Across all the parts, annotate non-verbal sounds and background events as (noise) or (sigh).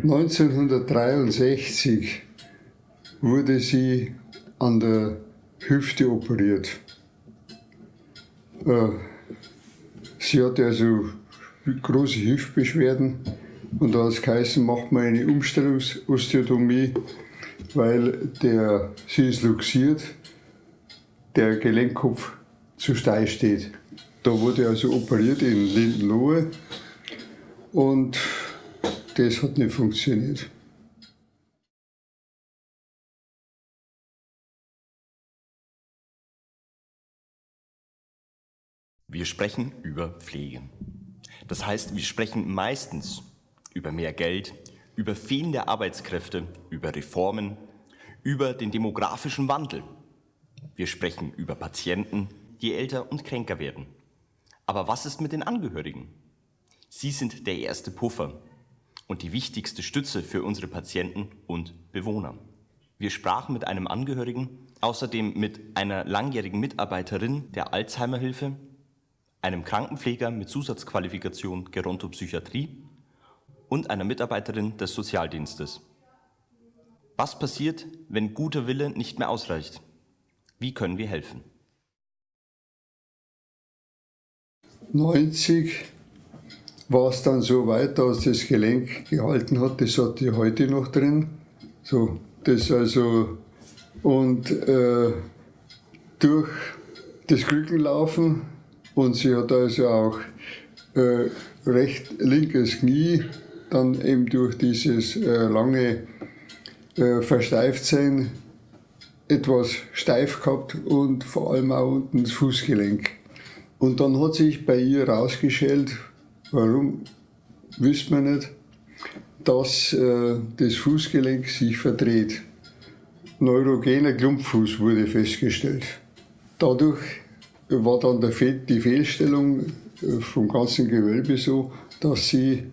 1963 wurde sie an der Hüfte operiert. Äh, sie hatte also große Hüftbeschwerden und da hat es geheißen, macht man eine Umstellungsosteotomie, weil der, sie ist luxiert, der Gelenkkopf zu steil steht. Da wurde also operiert in Lindenlohe und das hat nicht funktioniert. Wir sprechen über Pflege. Das heißt, wir sprechen meistens über mehr Geld, über fehlende Arbeitskräfte, über Reformen, über den demografischen Wandel. Wir sprechen über Patienten, die älter und kränker werden. Aber was ist mit den Angehörigen? Sie sind der erste Puffer und die wichtigste Stütze für unsere Patienten und Bewohner. Wir sprachen mit einem Angehörigen, außerdem mit einer langjährigen Mitarbeiterin der Alzheimer-Hilfe, einem Krankenpfleger mit Zusatzqualifikation Gerontopsychiatrie und einer Mitarbeiterin des Sozialdienstes. Was passiert, wenn guter Wille nicht mehr ausreicht? Wie können wir helfen? 90 war es dann so weit, dass das Gelenk gehalten hat. Das hat die heute noch drin. So, das also und äh, durch das Krückenlaufen und sie hat also auch äh, recht linkes Knie dann eben durch dieses äh, lange äh, Versteiftsein etwas steif gehabt und vor allem auch unten das Fußgelenk. Und dann hat sich bei ihr herausgestellt, warum, wüsste man nicht, dass äh, das Fußgelenk sich verdreht. Neurogener Klumpfuß wurde festgestellt. Dadurch war dann die Fehlstellung äh, vom ganzen Gewölbe so, dass sie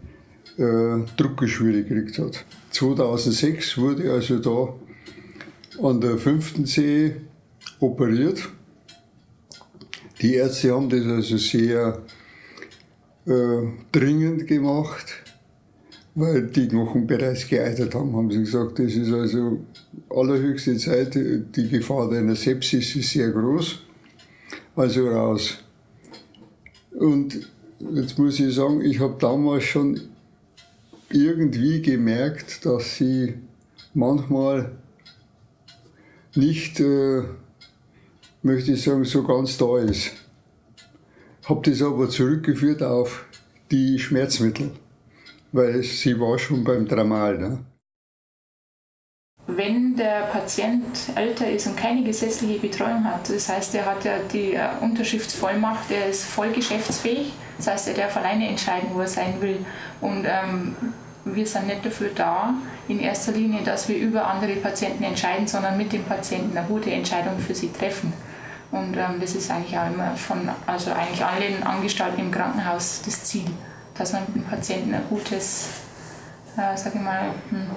äh, Druckgeschwüre gekriegt hat. 2006 wurde also da an der fünften Zehe operiert. Die Ärzte haben das also sehr äh, dringend gemacht, weil die Knochen bereits geeitert haben, haben sie gesagt. Das ist also allerhöchste Zeit, die Gefahr einer Sepsis ist sehr groß. Also raus. Und jetzt muss ich sagen, ich habe damals schon irgendwie gemerkt, dass sie manchmal nicht, äh, möchte ich sagen, so ganz da ist. Habe das aber zurückgeführt auf die Schmerzmittel, weil sie war schon beim Dramal. Ne? Wenn der Patient älter ist und keine gesetzliche Betreuung hat, das heißt, er hat ja die äh, Unterschriftsvollmacht, er ist voll geschäftsfähig, das heißt, er darf alleine entscheiden, wo er sein will. Und ähm, wir sind nicht dafür da, in erster Linie, dass wir über andere Patienten entscheiden, sondern mit dem Patienten eine gute Entscheidung für sie treffen. Und ähm, das ist eigentlich auch immer von also eigentlich allen Angestellten im Krankenhaus das Ziel, dass man mit dem Patienten ein gutes, äh, sage ich mal, hm,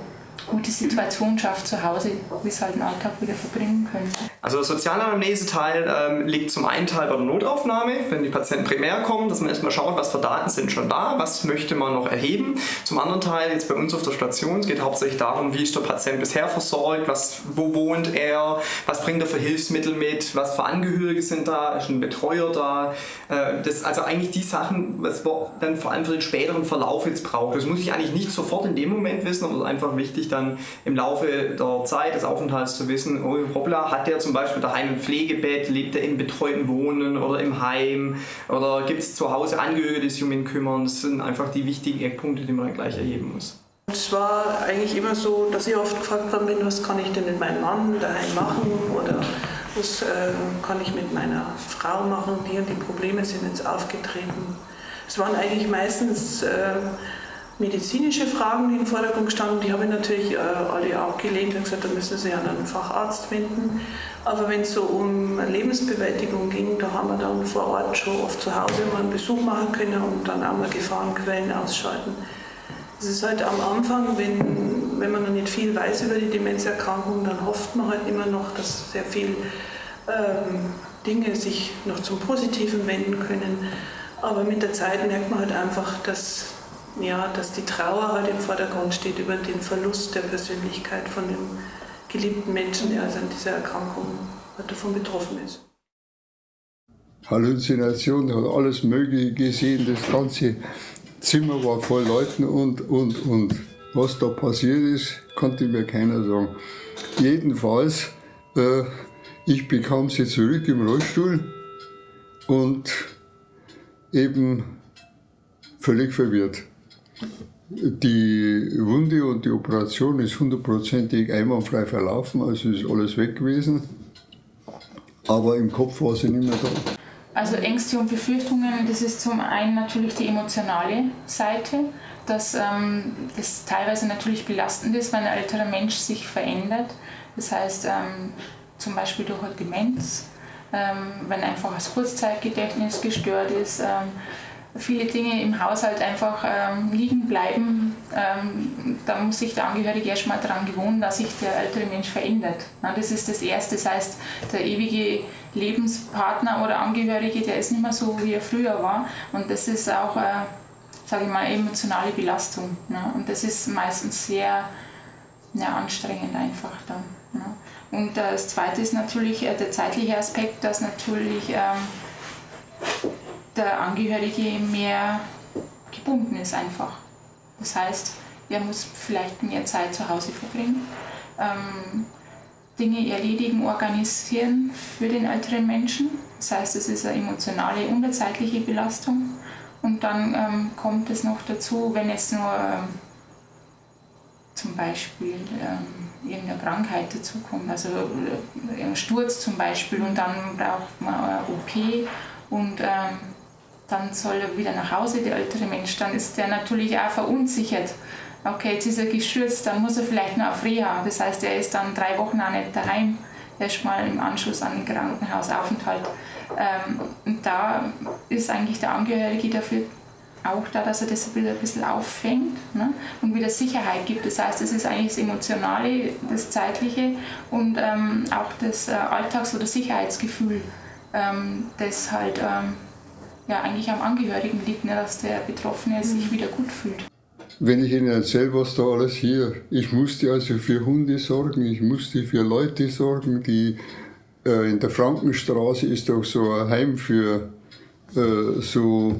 gute Situation schafft zu Hause, wie es halt den Alltag wieder verbringen können. Also der Sozialanamnese-Teil ähm, liegt zum einen Teil bei der Notaufnahme, wenn die Patienten primär kommen, dass man erstmal schaut, was für Daten sind schon da, was möchte man noch erheben. Zum anderen Teil jetzt bei uns auf der Station, es geht hauptsächlich darum, wie ist der Patient bisher versorgt, was, wo wohnt er, was bringt er für Hilfsmittel mit, was für Angehörige sind da, ist ein Betreuer da. Äh, das, also eigentlich die Sachen, was man dann vor allem für den späteren Verlauf jetzt braucht. Das muss ich eigentlich nicht sofort in dem Moment wissen, aber es ist einfach wichtig, dann im Laufe der Zeit des Aufenthalts zu wissen, oh hoppla, hat der zum Beispiel daheim ein Pflegebett, lebt er im betreuten Wohnen oder im Heim oder gibt es zu Hause Angehörige, die sich um ihn kümmern. Das sind einfach die wichtigen Eckpunkte, die man dann gleich erheben muss. Es war eigentlich immer so, dass ich oft gefragt worden bin, was kann ich denn mit meinem Mann daheim machen oder was äh, kann ich mit meiner Frau machen, die und die Probleme sind jetzt aufgetreten. Es waren eigentlich meistens äh, medizinische Fragen, die im Vordergrund standen, die habe ich natürlich äh, alle abgelehnt und gesagt, da müssen Sie an einen Facharzt wenden. Aber wenn es so um Lebensbewältigung ging, da haben wir dann vor Ort schon oft zu Hause mal einen Besuch machen können und dann auch mal Gefahrenquellen ausschalten. Es ist halt am Anfang, wenn, wenn man noch nicht viel weiß über die Demenzerkrankung, dann hofft man halt immer noch, dass sehr viele ähm, Dinge sich noch zum Positiven wenden können. Aber mit der Zeit merkt man halt einfach, dass ja, dass die Trauer halt im Vordergrund steht über den Verlust der Persönlichkeit von dem geliebten Menschen, der also an dieser Erkrankung davon betroffen ist. Halluzination, hat alles Mögliche gesehen, das ganze Zimmer war voll Leuten und, und, und. Was da passiert ist, konnte mir keiner sagen. Jedenfalls, äh, ich bekam sie zurück im Rollstuhl und eben völlig verwirrt. Die Wunde und die Operation ist hundertprozentig einwandfrei verlaufen, also ist alles weg gewesen. Aber im Kopf war sie nicht mehr da. Also Ängste und Befürchtungen, das ist zum einen natürlich die emotionale Seite, dass ähm, das teilweise natürlich belastend ist, wenn ein älterer Mensch sich verändert. Das heißt ähm, zum Beispiel durch eine Demenz, ähm, wenn einfach das Kurzzeitgedächtnis gestört ist, ähm, viele Dinge im Haushalt einfach ähm, liegen bleiben, ähm, da muss sich der Angehörige erstmal daran gewöhnen, dass sich der ältere Mensch verändert. Na, das ist das Erste. Das heißt, der ewige Lebenspartner oder Angehörige, der ist nicht mehr so, wie er früher war. Und das ist auch, äh, sage ich mal, emotionale Belastung. Ne? Und das ist meistens sehr ja, anstrengend einfach dann. Ne? Und äh, das Zweite ist natürlich äh, der zeitliche Aspekt, dass natürlich ähm, der Angehörige mehr gebunden ist einfach. Das heißt, er muss vielleicht mehr Zeit zu Hause verbringen, ähm, Dinge erledigen, organisieren für den älteren Menschen. Das heißt, es ist eine emotionale und eine zeitliche Belastung. Und dann ähm, kommt es noch dazu, wenn jetzt nur ähm, zum Beispiel ähm, irgendeine Krankheit dazukommt, also äh, ein Sturz zum Beispiel und dann braucht man eine OP und ähm, dann soll er wieder nach Hause, der ältere Mensch, dann ist der natürlich auch verunsichert. Okay, jetzt ist er gestürzt, dann muss er vielleicht noch auf Reha. Das heißt, er ist dann drei Wochen auch nicht daheim, erstmal im Anschluss an den Krankenhausaufenthalt. Ähm, und da ist eigentlich der Angehörige dafür auch da, dass er das wieder ein bisschen auffängt ne? und wieder Sicherheit gibt. Das heißt, es ist eigentlich das Emotionale, das Zeitliche und ähm, auch das äh, Alltags- oder Sicherheitsgefühl, ähm, das halt ähm, ja eigentlich am Angehörigen liegt, ne, dass der Betroffene sich mhm. wieder gut fühlt. Wenn ich Ihnen erzähle, was da alles hier, ich musste also für Hunde sorgen, ich musste für Leute sorgen, die äh, in der Frankenstraße ist doch so ein Heim für äh, so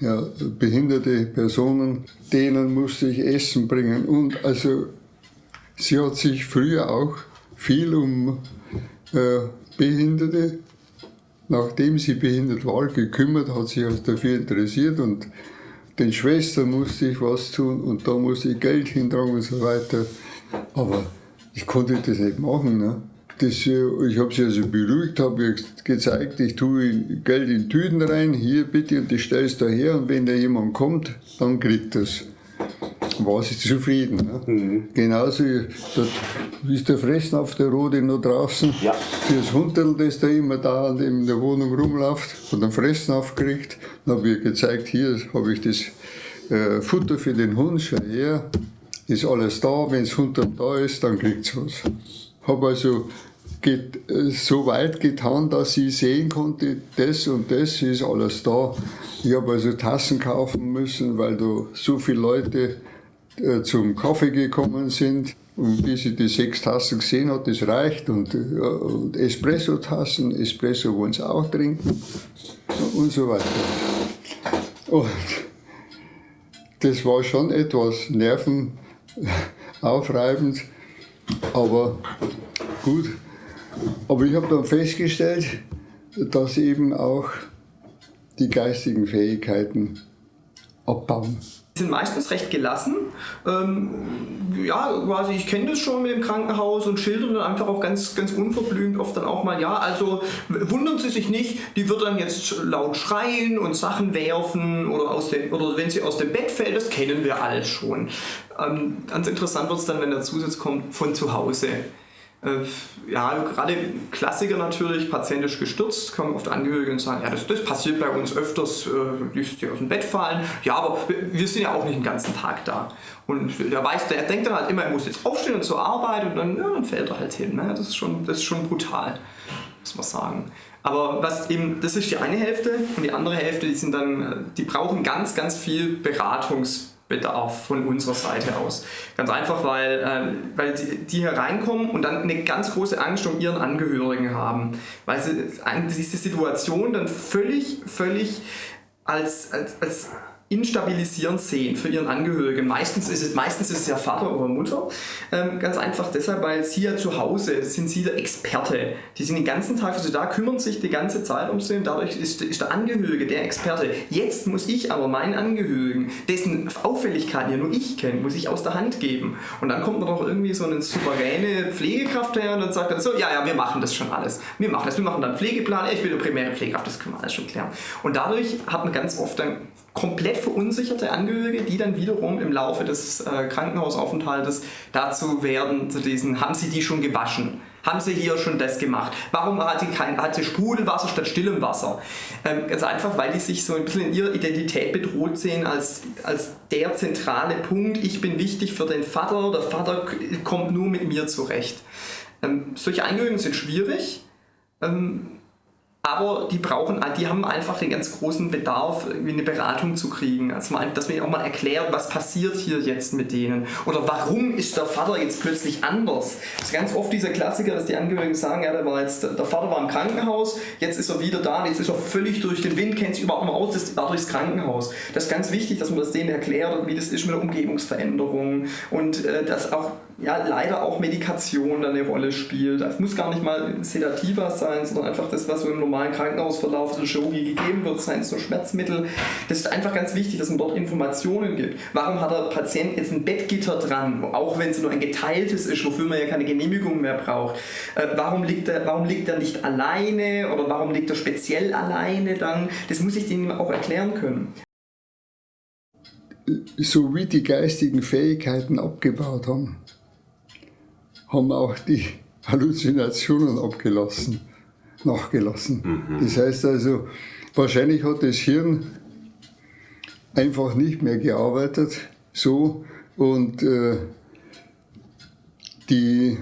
ja, behinderte Personen, denen musste ich Essen bringen und also sie hat sich früher auch viel um äh, Behinderte nachdem sie behindert war, gekümmert, hat sich also dafür interessiert und den Schwestern musste ich was tun und da musste ich Geld hintragen und so weiter. Aber ich konnte das nicht machen. Ne? Das, äh, ich habe sie also beruhigt, habe gezeigt, ich tue Geld in Tüten rein, hier bitte und das stellst du her und wenn da jemand kommt, dann kriegt das war sie zufrieden. Ne? Mhm. Genauso ist der Fressen auf der Rode noch draußen. Ja. Fürs Hunderl, das da immer da in der Wohnung rumläuft, von dem Fressen aufgekriegt. Dann habe ich gezeigt, hier habe ich das äh, Futter für den Hund, schon her. Ist alles da, wenn das Hunderl da ist, dann kriegt es was. Habe also geht, äh, so weit getan, dass ich sehen konnte, das und das ist alles da. Ich habe also Tassen kaufen müssen, weil da so viele Leute zum Kaffee gekommen sind. Und bis ich die sechs Tassen gesehen hat, das reicht. Und, äh, und Espresso-Tassen, Espresso wollen sie auch trinken und so weiter. Und das war schon etwas nervenaufreibend, aber gut. Aber ich habe dann festgestellt, dass eben auch die geistigen Fähigkeiten abbauen sind meistens recht gelassen. Ähm, ja, quasi, ich kenne das schon mit dem Krankenhaus und schildern dann einfach auch ganz, ganz unverblümt oft dann auch mal, ja, also wundern Sie sich nicht, die wird dann jetzt laut schreien und Sachen werfen oder, aus dem, oder wenn sie aus dem Bett fällt, das kennen wir alles schon. Ähm, ganz interessant wird es dann, wenn der Zusatz kommt von zu Hause. Äh, ja, gerade Klassiker natürlich, patientisch gestürzt, kommen oft Angehörige und sagen, ja, das, das passiert bei uns öfters, äh, die aus dem Bett fallen. Ja, aber wir sind ja auch nicht den ganzen Tag da. Und der weiß, der denkt dann halt immer, er muss jetzt aufstehen und zur Arbeit und dann, ja, dann fällt er halt hin. Ne? Das, ist schon, das ist schon brutal, muss man sagen. Aber was eben, das ist die eine Hälfte und die andere Hälfte, die sind dann, die brauchen ganz, ganz viel Beratungs- Bedarf von unserer Seite aus. Ganz einfach, weil, äh, weil die, die hier reinkommen und dann eine ganz große Angst um ihren Angehörigen haben, weil sie diese Situation dann völlig, völlig als, als, als instabilisierend sehen für ihren Angehörigen. Meistens ist es, meistens ist es ja Vater oder Mutter. Ähm, ganz einfach deshalb, weil sie ja zu Hause sind sie der Experte. Die sind den ganzen Tag für sie da, kümmern sich die ganze Zeit um sie und dadurch ist, ist der Angehörige der Experte. Jetzt muss ich aber meinen Angehörigen, dessen Auffälligkeiten ja nur ich kenne, muss ich aus der Hand geben. Und dann kommt noch irgendwie so eine souveräne Pflegekraft her und dann sagt er so, ja, ja, wir machen das schon alles. Wir machen das, wir machen dann Pflegeplan, ich bin eine primäre Pflegekraft, das können wir alles schon klären. Und dadurch hat man ganz oft dann komplett verunsicherte Angehörige, die dann wiederum im Laufe des äh, Krankenhausaufenthaltes dazu werden, zu diesen, haben sie die schon gewaschen? Haben sie hier schon das gemacht? Warum hat sie, kein, hat sie Sprudelwasser statt stillem Wasser? Ähm, ganz einfach, weil die sich so ein bisschen in ihrer Identität bedroht sehen als, als der zentrale Punkt. Ich bin wichtig für den Vater, der Vater kommt nur mit mir zurecht. Ähm, solche Angehörigen sind schwierig. Ähm, aber die brauchen, die haben einfach den ganz großen Bedarf, eine Beratung zu kriegen. Also mal, dass man ihnen auch mal erklärt, was passiert hier jetzt mit denen. Oder warum ist der Vater jetzt plötzlich anders? Das ist ganz oft dieser Klassiker, dass die Angehörigen sagen, ja, der, war jetzt, der Vater war im Krankenhaus, jetzt ist er wieder da, jetzt ist er völlig durch den Wind, kennt sich überhaupt nicht aus, das war durchs Krankenhaus. Das ist ganz wichtig, dass man das denen erklärt, wie das ist mit der Umgebungsveränderung und äh, dass auch ja, leider auch Medikation da eine Rolle spielt. Es muss gar nicht mal Sedativa sein, sondern einfach das, was so im normalen Krankenhausverlauf der Chirurgie gegeben wird, seien so Schmerzmittel. Das ist einfach ganz wichtig, dass man dort Informationen gibt. Warum hat der Patient jetzt ein Bettgitter dran, auch wenn es nur ein geteiltes ist, wofür man ja keine Genehmigung mehr braucht? Äh, warum, liegt er, warum liegt er nicht alleine oder warum liegt er speziell alleine dann? Das muss ich denen auch erklären können so wie die geistigen Fähigkeiten abgebaut haben, haben auch die Halluzinationen abgelassen, nachgelassen. Mhm. Das heißt also, wahrscheinlich hat das Hirn einfach nicht mehr gearbeitet so und äh, die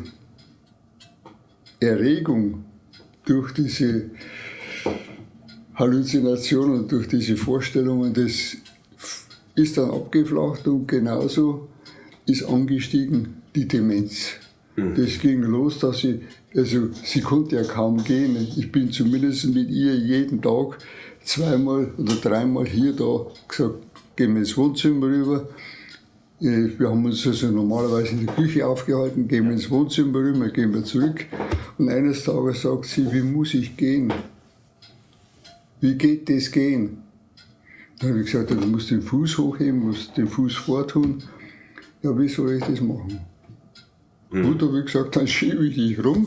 Erregung durch diese Halluzinationen, durch diese Vorstellungen, das ist dann abgeflacht und genauso ist angestiegen die Demenz. Das ging los, dass sie, also sie konnte ja kaum gehen. Ich bin zumindest mit ihr jeden Tag zweimal oder dreimal hier da gesagt, gehen wir ins Wohnzimmer rüber. Äh, wir haben uns also normalerweise in der Küche aufgehalten, gehen wir ins Wohnzimmer rüber, gehen wir zurück. Und eines Tages sagt sie, wie muss ich gehen? Wie geht das gehen? Dann habe ich gesagt, du musst den Fuß hochheben, musst den Fuß vortun. Ja, wie soll ich das machen? Mhm. Habe ich gesagt, dann (laughs) schiebe ich dich rum,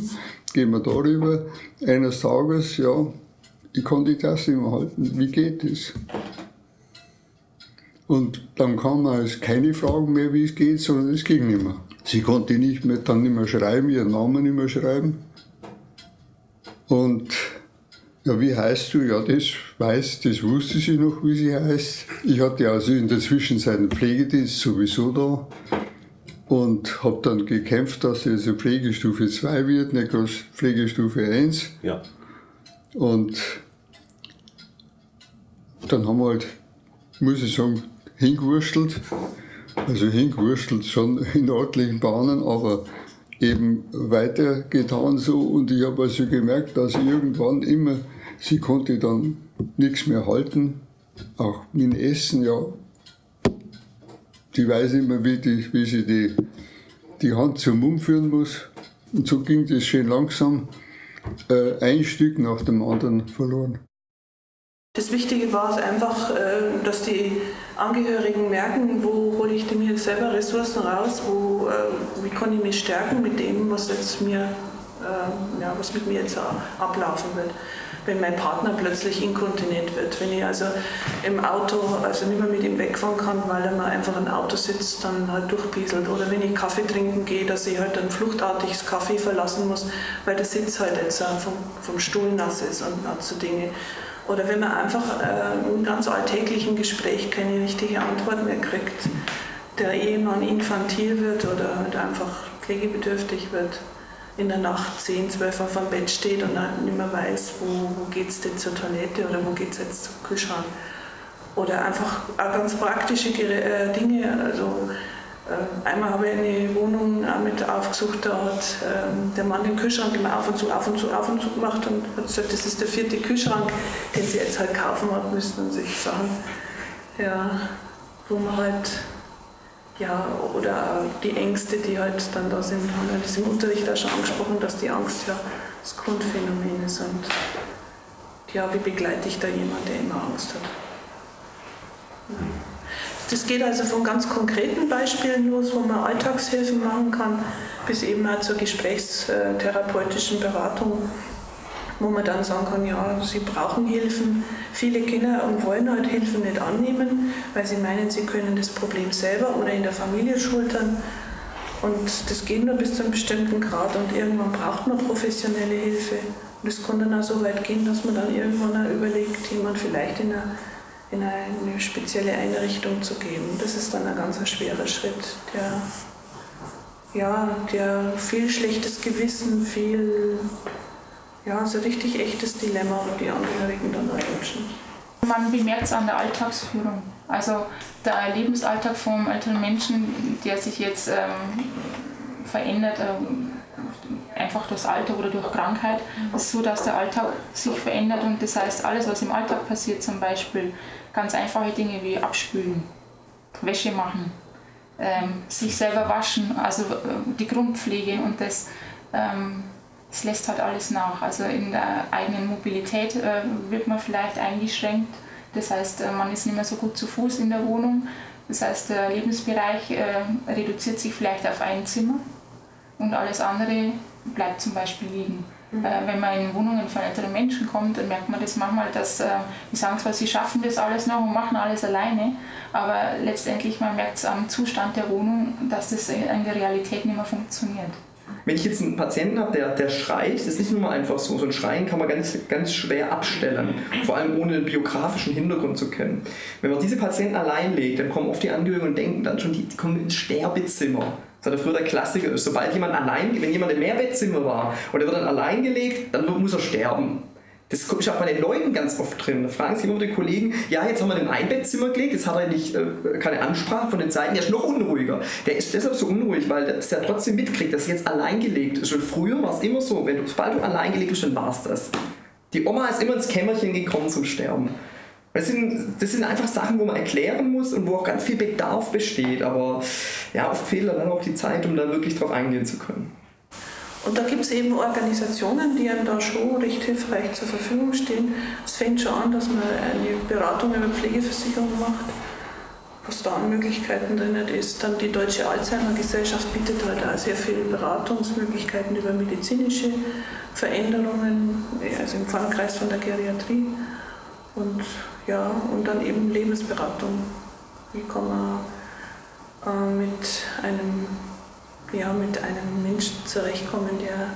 gehen wir darüber. Eines Tages, ja, ich kann die Tasse immer halten. Wie geht das? Und dann kam also keine Fragen mehr, wie es geht, sondern es ging nicht mehr. Sie konnte nicht mehr, dann nicht mehr schreiben, ihren Namen nicht mehr schreiben. Und ja, wie heißt du? Ja, das weiß, das wusste sie noch, wie sie heißt. Ich hatte also in der Zwischenzeit einen Pflegedienst sowieso da und habe dann gekämpft, dass es also Pflegestufe 2 wird, nicht bloß Pflegestufe 1. Ja. Und dann haben wir halt, muss ich sagen, hingewurstelt. Also hingewurstelt schon (laughs) in ordentlichen Bahnen, aber eben weitergetan so. Und ich habe also gemerkt, dass irgendwann immer, sie konnte dann nichts mehr halten. Auch dem Essen, ja, die weiß immer, wie, die, wie sie die, die Hand zum Mund führen muss. Und so ging das schön langsam, äh, ein Stück nach dem anderen verloren. Das Wichtige war es einfach, äh, dass die Angehörigen merken, wo hole ich mir selber Ressourcen raus, wo, äh, wie kann ich mich stärken mit dem, was jetzt mir, äh, ja, was mit mir jetzt ablaufen wird wenn mein Partner plötzlich inkontinent wird. Wenn ich also im Auto also nicht mehr mit ihm wegfahren kann, weil er mal einfach im Auto sitzt, dann halt durchpieselt. Oder wenn ich Kaffee trinken gehe, dass ich halt dann fluchtartig Kaffee verlassen muss, weil der Sitz halt jetzt vom, vom Stuhl nass ist und so Dinge. Oder wenn man einfach äh, im ganz alltäglichen Gespräch keine richtige Antwort mehr kriegt, der Ehemann infantil wird oder halt einfach pflegebedürftig wird in der Nacht 10, 12 auf dem Bett steht und dann nicht mehr weiß, wo, wo geht es denn zur Toilette oder wo geht es jetzt zum Kühlschrank. oder einfach ganz praktische äh, Dinge. Also äh, einmal habe ich eine Wohnung mit aufgesucht, da hat ähm, der Mann den Kühlschrank immer auf und zu, auf und zu, auf und zu gemacht und hat gesagt, das ist der vierte Kühlschrank, den sie jetzt halt kaufen hat müssen und sich Sachen, ja, wo man halt, ja, oder die Ängste, die halt dann da sind, haben wir das im Unterricht auch schon angesprochen, dass die Angst ja das Grundphänomen ist und ja, wie begleite ich da jemanden, der immer Angst hat. Das geht also von ganz konkreten Beispielen los, wo man Alltagshilfen machen kann, bis eben auch zur gesprächstherapeutischen Beratung, wo man dann sagen kann, ja, sie brauchen Hilfen. Viele Kinder und wollen halt Hilfen nicht annehmen, weil sie meinen, sie können das Problem selber oder in der Familie schultern. Und das geht nur bis zu einem bestimmten Grad und irgendwann braucht man professionelle Hilfe. Und es kann dann auch so weit gehen, dass man dann irgendwann auch überlegt, jemand vielleicht in einer in eine spezielle Einrichtung zu geben. Das ist dann ein ganz schwerer Schritt, der, ja, der viel schlechtes Gewissen, viel, ja, so richtig echtes Dilemma, wo die Angehörigen dann wünschen. Man bemerkt es an der Alltagsführung. Also der Lebensalltag vom älteren Menschen, der sich jetzt ähm, verändert, ähm, einfach durchs Alter oder durch Krankheit. Es ist so, dass der Alltag sich verändert und das heißt, alles, was im Alltag passiert, zum Beispiel ganz einfache Dinge wie abspülen, Wäsche machen, ähm, sich selber waschen, also äh, die Grundpflege und das, das lässt halt alles nach. Also in der eigenen Mobilität äh, wird man vielleicht eingeschränkt. Das heißt, äh, man ist nicht mehr so gut zu Fuß in der Wohnung. Das heißt, der Lebensbereich äh, reduziert sich vielleicht auf ein Zimmer und alles andere bleibt zum Beispiel liegen. Mhm. Äh, wenn man in Wohnungen von älteren Menschen kommt, dann merkt man das manchmal, dass äh, die sagen zwar, sie schaffen das alles noch und machen alles alleine, aber letztendlich man merkt es am Zustand der Wohnung, dass das in der Realität nicht mehr funktioniert. Wenn ich jetzt einen Patienten habe, der, der schreit, das ist nicht nur einfach so. So ein Schreien kann man ganz, ganz schwer abstellen, vor allem ohne den biografischen Hintergrund zu kennen. Wenn man diese Patienten allein legt, dann kommen oft die Angehörigen und denken dann schon, die, die kommen ins Sterbezimmer. Das war früher der Klassiker. Sobald jemand allein, wenn jemand im Mehrbettzimmer war und er wird dann allein gelegt, dann muss er sterben. Das ist auch bei den Leuten ganz oft drin. Da fragen sich immer die Kollegen, ja, jetzt haben wir den Einbettzimmer gelegt, jetzt hat er nicht, äh, keine Ansprache von den Seiten, der ist noch unruhiger. Der ist deshalb so unruhig, weil er trotzdem mitkriegt, dass er jetzt allein gelegt ist. Und früher war es immer so, wenn du, sobald du allein gelegt bist, dann war es das. Die Oma ist immer ins Kämmerchen gekommen zum Sterben. Das sind, das sind einfach Sachen, wo man erklären muss und wo auch ganz viel Bedarf besteht. Aber ja, oft fehlt dann auch die Zeit, um da wirklich drauf eingehen zu können. Und da gibt es eben Organisationen, die einem da schon recht hilfreich zur Verfügung stehen. Es fängt schon an, dass man eine Beratung über Pflegeversicherung macht, was da an Möglichkeiten drin ist. Dann die Deutsche Alzheimer Gesellschaft bietet halt auch sehr viele Beratungsmöglichkeiten über medizinische Veränderungen, also im Fallkreis von der Geriatrie. Und ja, und dann eben Lebensberatung. Wie kann man äh, mit, einem, ja, mit einem Menschen zurechtkommen, der,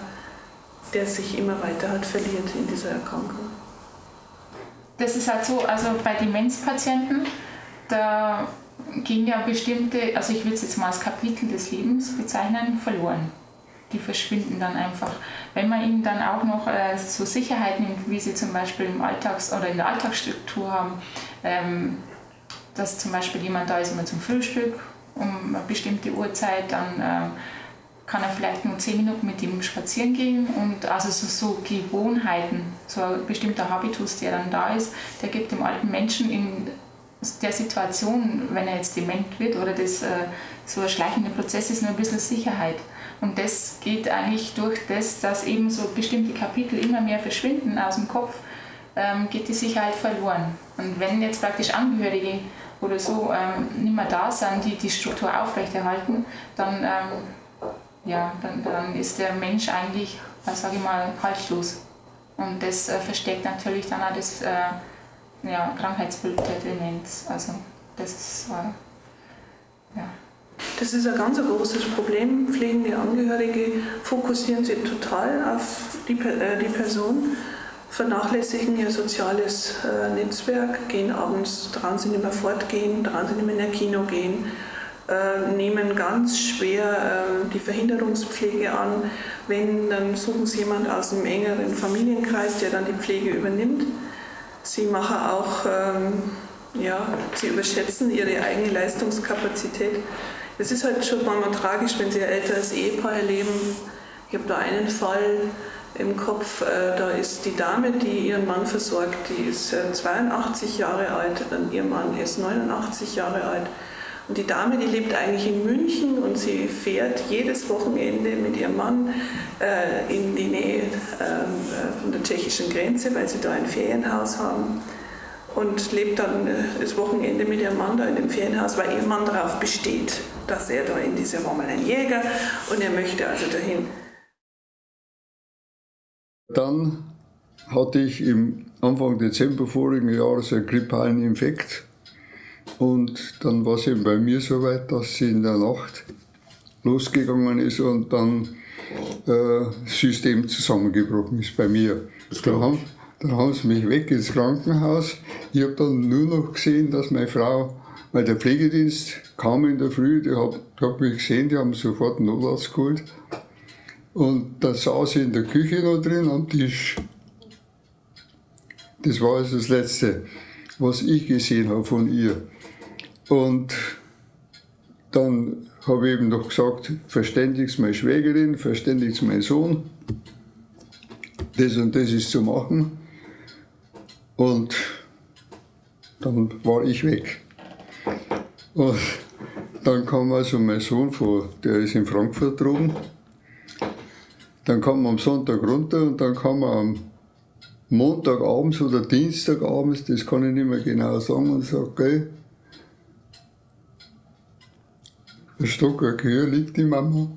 der sich immer weiter halt verliert in dieser Erkrankung. Das ist halt so, also bei Demenzpatienten, da gehen ja bestimmte, also ich würde es jetzt mal als Kapitel des Lebens bezeichnen, verloren die verschwinden dann einfach. Wenn man ihnen dann auch noch äh, so Sicherheit nimmt, wie sie zum Beispiel im Alltags- oder in der Alltagsstruktur haben, ähm, dass zum Beispiel jemand da ist immer zum Frühstück um eine bestimmte Uhrzeit, dann äh, kann er vielleicht nur zehn Minuten mit ihm spazieren gehen und also so, so Gewohnheiten, so ein bestimmter Habitus, der dann da ist, der gibt dem alten Menschen in der Situation, wenn er jetzt dement wird oder das äh, so ein schleichender Prozess ist, nur ein bisschen Sicherheit. Und das geht eigentlich durch das, dass eben so bestimmte Kapitel immer mehr verschwinden aus dem Kopf, ähm, geht die Sicherheit verloren. Und wenn jetzt praktisch Angehörige oder so ähm, nicht mehr da sind, die die Struktur aufrechterhalten, dann, ähm, ja, dann, dann ist der Mensch eigentlich, sage ich mal, haltlos. Und das äh, versteckt natürlich dann auch das äh, ja, Krankheitsbild der Demenz. Also das ist, äh, ja. Das ist ein ganz großes Problem. Pflegende Angehörige fokussieren sich total auf die, äh, die Person, vernachlässigen ihr soziales äh, Netzwerk, gehen abends, trauen sie nicht mehr fortgehen, trauen sie nicht mehr in ein Kino gehen, äh, nehmen ganz schwer äh, die Verhinderungspflege an. Wenn, dann suchen sie jemanden aus dem engeren Familienkreis, der dann die Pflege übernimmt. Sie machen auch ähm, Ja, sie überschätzen ihre eigene Leistungskapazität. Es ist halt schon manchmal tragisch, wenn sie ein älteres Ehepaar erleben. Ich habe da einen Fall im Kopf, äh, da ist die Dame, die ihren Mann versorgt, die ist 82 äh, Jahre alt, dann ihr Mann ist 89 Jahre alt. Und die Dame, die lebt eigentlich in München und sie fährt jedes Wochenende mit ihrem Mann äh, in die Nähe ähm, äh, von der tschechischen Grenze, weil sie da ein Ferienhaus haben. Und lebt dann das Wochenende mit ihrem Mann da in dem Ferienhaus, weil ihr Mann darauf besteht, dass er da in dieser mal ein Jäger und er möchte also dahin. Dann hatte ich im Anfang Dezember vorigen Jahres einen grippalen Infekt und dann war es eben bei mir so weit, dass sie in der Nacht losgegangen ist und dann äh, das System zusammengebrochen ist bei mir. Dann haben, dann haben sie mich weg ins Krankenhaus. Ich habe dann nur noch gesehen, dass meine Frau, weil der Pflegedienst kam in der Früh, die hat, hat mich gesehen, die haben sofort einen Notarzt geholt. Und da saß sie in der Küche noch drin am Tisch. Das war also das Letzte, was ich gesehen habe von ihr. Und dann habe ich eben noch gesagt, verständigst meine Schwägerin, verständigst meinen Sohn. Das und das ist zu machen. Und dann war ich weg. Und dann kam also mein Sohn vor, der ist in Frankfurt droben. Dann kam er am Sonntag runter und dann kam er am Montagabends oder Dienstagabends, das kann ich nicht mehr genau sagen, und sagt, gell, Der Stockwerk höher liegt die Mama.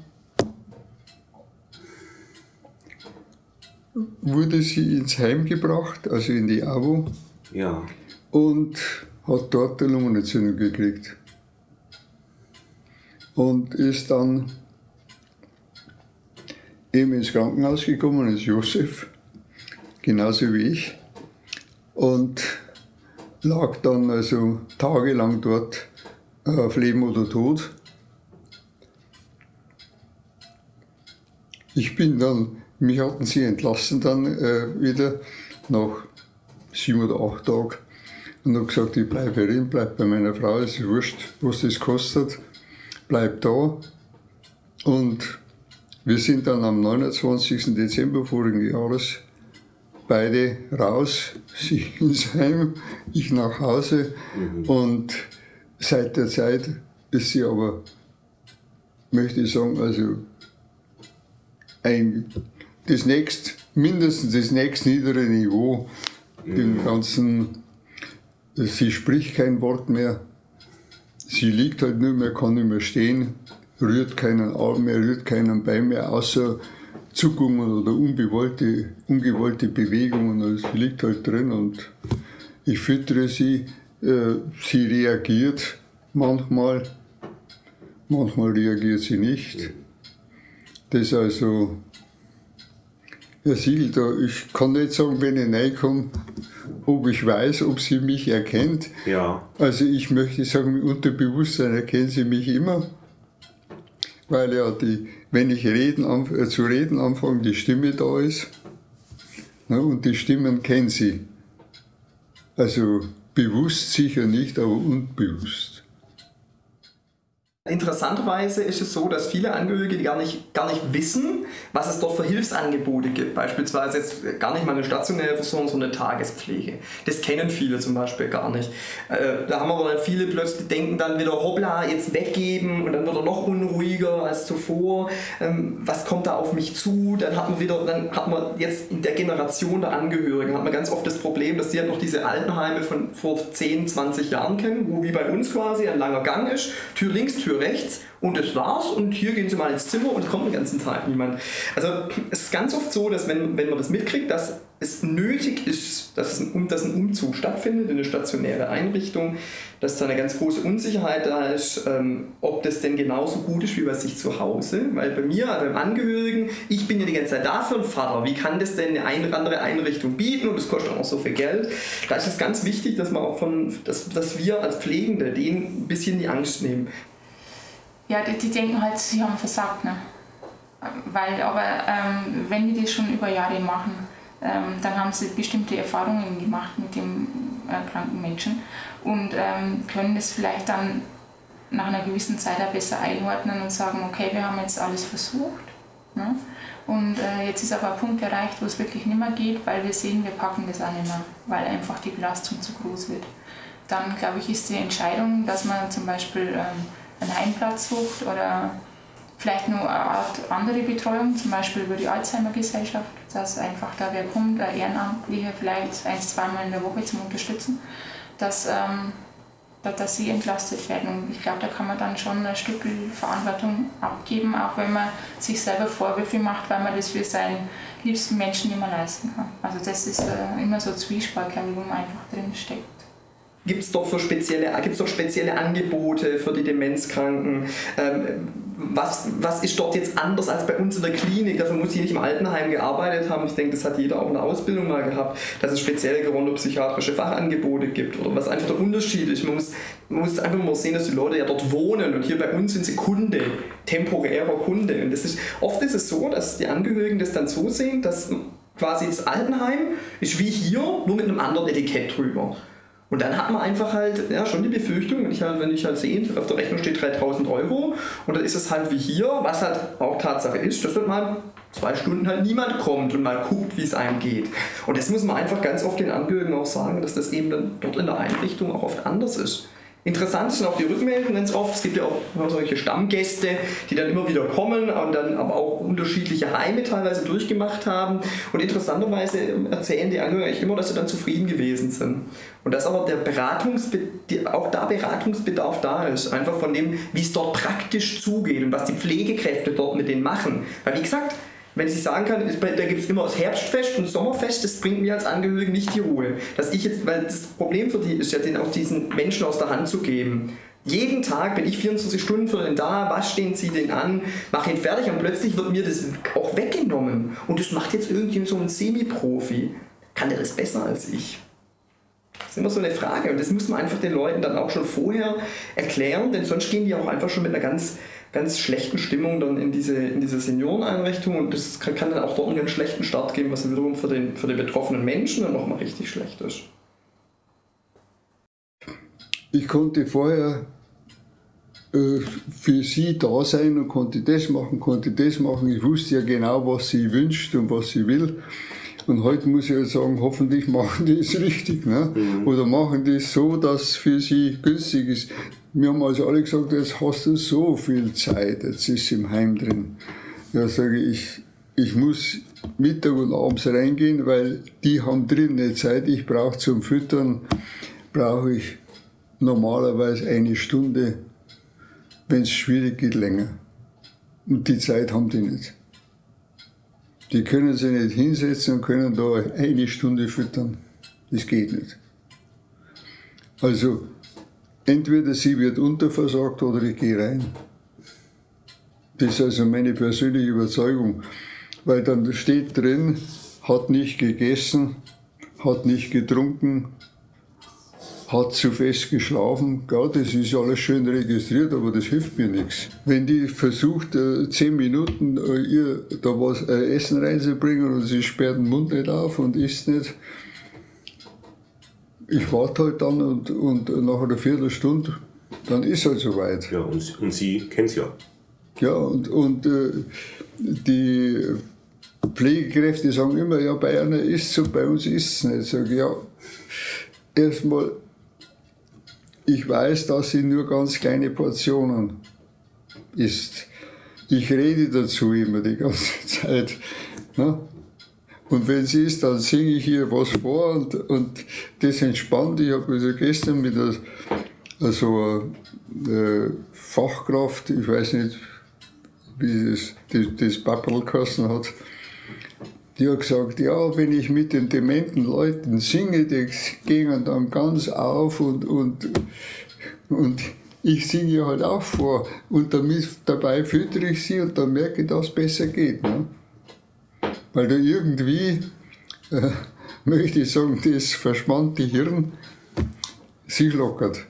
Wurde sie ins Heim gebracht, also in die AWO. Ja. Und hat dort eine Lungenentzündung gekriegt. Und ist dann eben ins Krankenhaus gekommen, ist Josef, genauso wie ich. Und lag dann also tagelang dort auf Leben oder Tod. Ich bin dann, mich hatten sie entlassen dann äh, wieder nach sieben oder acht Tagen und habe gesagt, ich bleibe herin, bleibe bei meiner Frau, es ist wurscht, was das kostet, bleib da. Und wir sind dann am 29. Dezember vorigen Jahres beide raus, (laughs) sie ins Heim, ich nach Hause. Mhm. Und seit der Zeit ist sie aber, möchte ich sagen, also ein, das nächst, mindestens das nächst niedere Niveau mhm. im ganzen, sie spricht kein Wort mehr, sie liegt halt nur mehr, kann nicht mehr stehen, rührt keinen Arm mehr, rührt keinen Bein mehr, außer Zuckungen oder ungewollte, ungewollte Bewegungen, also sie liegt halt drin und ich füttere sie, äh, sie reagiert manchmal, manchmal reagiert sie nicht. Das also, Herr Siegel, da, ich kann nicht sagen, wenn ich reinkomme, ob ich weiß, ob sie mich erkennt. Ja. Also ich möchte sagen, im Unterbewusstsein erkennen sie mich immer, weil ja die, wenn ich reden, äh, zu reden anfange, die Stimme da ist. Ne, und die Stimmen kennen sie. Also bewusst sicher nicht, aber unbewusst. Interessanterweise ist es so, dass viele Angehörige gar nicht, gar nicht wissen, was es dort für Hilfsangebote gibt. Beispielsweise jetzt gar nicht mal eine stationäre Versorgung, sondern eine Tagespflege. Das kennen viele zum Beispiel gar nicht. Äh, da haben aber dann viele plötzlich denken dann wieder, hoppla, jetzt weggeben und dann wird er noch unruhiger als zuvor. Ähm, was kommt da auf mich zu? Dann hat man wieder, dann hat man jetzt in der Generation der Angehörigen, hat man ganz oft das Problem, dass die halt noch diese Altenheime von vor 10, 20 Jahren kennen, wo wie bei uns quasi ein langer Gang ist, Tür links, Tür rechts und das war's und hier gehen sie mal ins Zimmer und kommt den ganzen Tag niemand. Also es ist ganz oft so, dass wenn, wenn man das mitkriegt, dass es nötig ist, dass, ein, dass ein Umzug stattfindet in eine stationäre Einrichtung, dass da eine ganz große Unsicherheit da ist, ähm, ob das denn genauso gut ist wie bei sich zu Hause. Weil bei mir, beim Angehörigen, ich bin ja die ganze Zeit da für einen Vater. Wie kann das denn eine andere Einrichtung bieten und das kostet auch so viel Geld? Da ist es ganz wichtig, dass, man auch von, dass, dass wir als Pflegende denen ein bisschen die Angst nehmen ja, die, die, denken halt, sie haben versagt. Ne? Weil, aber ähm, wenn die das schon über Jahre machen, ähm, dann haben sie bestimmte Erfahrungen gemacht mit dem äh, kranken Menschen und ähm, können das vielleicht dann nach einer gewissen Zeit auch besser einordnen und sagen, okay, wir haben jetzt alles versucht. Ne? Und äh, jetzt ist aber ein Punkt erreicht, wo es wirklich nicht mehr geht, weil wir sehen, wir packen das auch nicht mehr, weil einfach die Belastung zu groß wird. Dann, glaube ich, ist die Entscheidung, dass man zum Beispiel ähm, einen Heimplatz sucht oder vielleicht nur eine Art andere Betreuung, zum Beispiel über die Alzheimer-Gesellschaft, dass einfach da wer kommt, ein Ehrenamtlicher vielleicht ein, zweimal in der Woche zum Unterstützen, dass ähm, dass sie entlastet werden. Und ich glaube, da kann man dann schon ein Stück Verantwortung abgeben, auch wenn man sich selber Vorwürfe macht, weil man das für seinen liebsten Menschen nicht mehr leisten kann. Also das ist äh, immer so Zwiespalt, glaube ich, wo man einfach drin steckt. Gibt es doch, spezielle, doch spezielle Angebote für die Demenzkranken? Ähm, was, was ist dort jetzt anders als bei uns in der Klinik? Dafür muss ich nicht im Altenheim gearbeitet haben. Ich denke, das hat jeder auch in der Ausbildung mal gehabt, dass es spezielle gerontopsychiatrische Fachangebote gibt oder was einfach der Unterschied ist. Man muss, man muss einfach mal sehen, dass die Leute ja dort wohnen und hier bei uns sind sie Kunde, temporärer Kunde. Und das ist, oft ist es so, dass die Angehörigen das dann so sehen, dass quasi das Altenheim ist wie hier, nur mit einem anderen Etikett drüber. Und dann hat man einfach halt ja, schon die Befürchtung, wenn ich halt, wenn ich halt sehe, auf der Rechnung steht 3000 Euro und dann ist es halt wie hier, was halt auch Tatsache ist, dass halt mal zwei Stunden halt niemand kommt und mal guckt, wie es einem geht. Und das muss man einfach ganz oft den Angehörigen auch sagen, dass das eben dann dort in der Einrichtung auch oft anders ist. Interessant sind auch die Rückmeldungen ganz oft. Es gibt ja auch solche Stammgäste, die dann immer wieder kommen und dann aber auch unterschiedliche Heime teilweise durchgemacht haben. Und interessanterweise erzählen die Angehörigen immer, dass sie dann zufrieden gewesen sind. Und dass aber der Beratungsbedarf, auch da Beratungsbedarf da ist. Einfach von dem, wie es dort praktisch zugeht und was die Pflegekräfte dort mit denen machen. Weil wie gesagt, wenn ich sagen kann, da gibt es immer das Herbstfest und Sommerfest, das bringt mir als Angehörigen nicht die Ruhe. Dass ich jetzt, weil das Problem für die ist ja, den auch diesen Menschen aus der Hand zu geben. Jeden Tag bin ich 24 Stunden für den da, was stehen sie denn an, mache ihn fertig und plötzlich wird mir das auch weggenommen. Und das macht jetzt irgendwie so ein Semi-Profi. Kann der das besser als ich? Das ist immer so eine Frage und das muss man einfach den Leuten dann auch schon vorher erklären, denn sonst gehen die auch einfach schon mit einer ganz ganz schlechten Stimmung dann in diese, in diese Senioreneinrichtung und das kann, kann dann auch dort einen ganz schlechten Start geben, was dann wiederum für den, für den betroffenen Menschen dann nochmal richtig schlecht ist. Ich konnte vorher äh, für sie da sein und konnte das machen, konnte das machen. Ich wusste ja genau, was sie wünscht und was sie will. Und heute muss ich ja sagen, hoffentlich (laughs) machen die es richtig. Ne? Mhm. Oder machen die es so, dass es für sie günstig ist. Wir haben also alle gesagt, jetzt hast du so viel Zeit, jetzt ist im Heim drin. Ja, sage ich, ich muss Mittag und abends reingehen, weil die haben drin eine Zeit, ich brauche zum Füttern, brauche ich normalerweise eine Stunde, wenn es schwierig geht, länger. Und die Zeit haben die nicht. Die können sich nicht hinsetzen und können da eine Stunde füttern. Das geht nicht. Also entweder sie wird unterversorgt oder ich gehe rein. Das ist also meine persönliche Überzeugung. Weil dann steht drin, hat nicht gegessen, hat nicht getrunken, hat zu fest geschlafen. Ja, das ist alles schön registriert, aber das hilft mir nichts. Wenn die versucht, äh, zehn Minuten äh, ihr da was äh, Essen reinzubringen und sie sperrt den Mund nicht auf und isst nicht, ich warte halt dann und, und nach einer Viertelstunde, dann ist es halt soweit. Ja, und, und Sie kennen es ja. Ja, und, und äh, die Pflegekräfte sagen immer, ja, bei einer ist es so, bei uns ist es nicht. Ich sage, ja, erstmal, ich weiß, dass sie nur ganz kleine Portionen isst. Ich rede dazu immer die ganze (laughs) Zeit. Ne? Und wenn sie ist, dann singe ich ihr was vor und, und das entspannt. Ich habe also gestern mit einer, also einer Fachkraft, ich weiß nicht, wie das, das, das Pappelkassen hat, die hat gesagt, ja, wenn ich mit den dementen Leuten singe, die gehen dann ganz auf und, und, und ich singe halt auch vor. Und damit, dabei füttere ich sie und dann merke ich, dass es besser geht. Ne? Weil da irgendwie, äh, möchte ich sagen, das verschwandte Hirn sich lockert.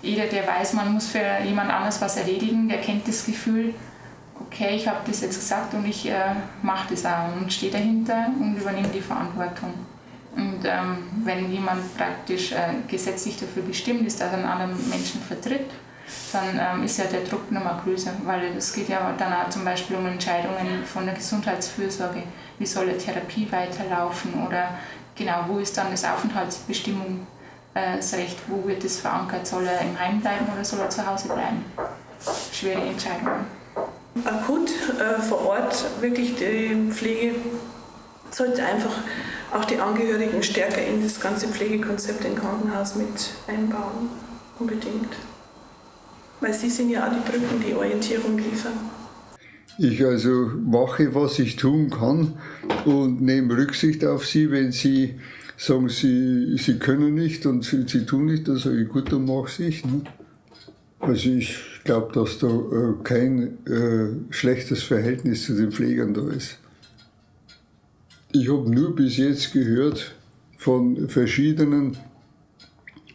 Jeder, der weiß, man muss für jemand anders was erledigen, der kennt das Gefühl, okay, ich habe das jetzt gesagt und ich äh, mache das auch und stehe dahinter und übernehme die Verantwortung. Und ähm, wenn jemand praktisch äh, gesetzlich dafür bestimmt ist, dass er einen anderen Menschen vertritt, dann ähm, ist ja der Druck nochmal größer, weil es geht ja dann auch zum Beispiel um Entscheidungen von der Gesundheitsfürsorge. Wie soll eine Therapie weiterlaufen oder genau, wo ist dann das Aufenthaltsbestimmungsrecht, wo wird es verankert? Soll er im Heim bleiben oder soll er zu Hause bleiben? Schwere Entscheidungen. Akut äh, vor Ort wirklich die Pflege sollte einfach auch die Angehörigen stärker in das ganze Pflegekonzept im Krankenhaus mit einbauen. Unbedingt. Weil sie sind ja auch die Brücken, die Orientierung liefern. Ich also mache, was ich tun kann und nehme Rücksicht auf sie, wenn sie sagen, sie, sie können nicht und sie, sie tun nicht, dann sage ich, gut, dann mache ich. Ne? Also ich glaube, dass da äh, kein äh, schlechtes Verhältnis zu den Pflegern da ist. Ich habe nur bis jetzt gehört von verschiedenen,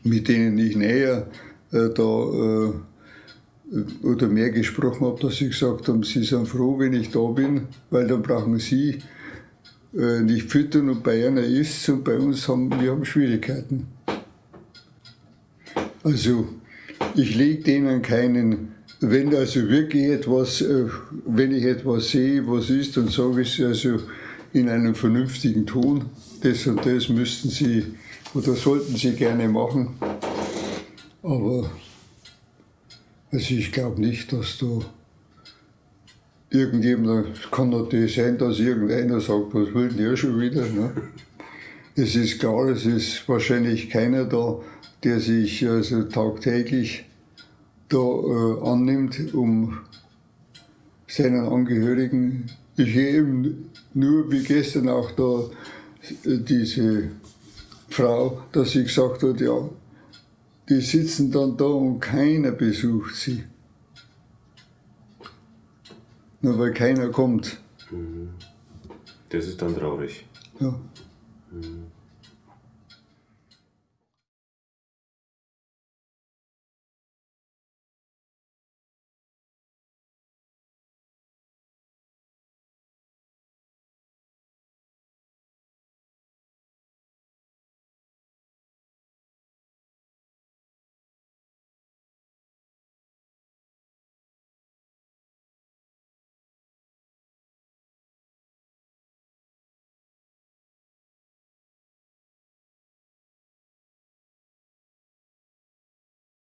mit denen ich näher äh, da äh, oder mehr gesprochen habe, dass sie gesagt haben, sie sind froh, wenn ich da bin, weil dann brauchen sie äh, nicht füttern und bei einer ist und bei uns haben wir haben Schwierigkeiten. Also ich lege denen keinen, wenn also wirklich etwas, äh, wenn ich etwas sehe, was ist, dann sage ich es also in einem vernünftigen Ton. Das und das müssten Sie oder sollten Sie gerne machen. Aber also ich glaube nicht, dass da irgendjemand, es kann natürlich sein, dass irgendeiner sagt, was will denn der schon wieder? Ne? (laughs) Es ist klar, es ist wahrscheinlich keiner da, der sich also tagtäglich da äh, annimmt, um seinen Angehörigen. Ich eben nur wie gestern auch da äh, diese Frau, dass sie gesagt hat, ja, die sitzen dann da und keiner besucht sie. Nur weil keiner kommt. Das ist dann traurig. Ja. Mhm.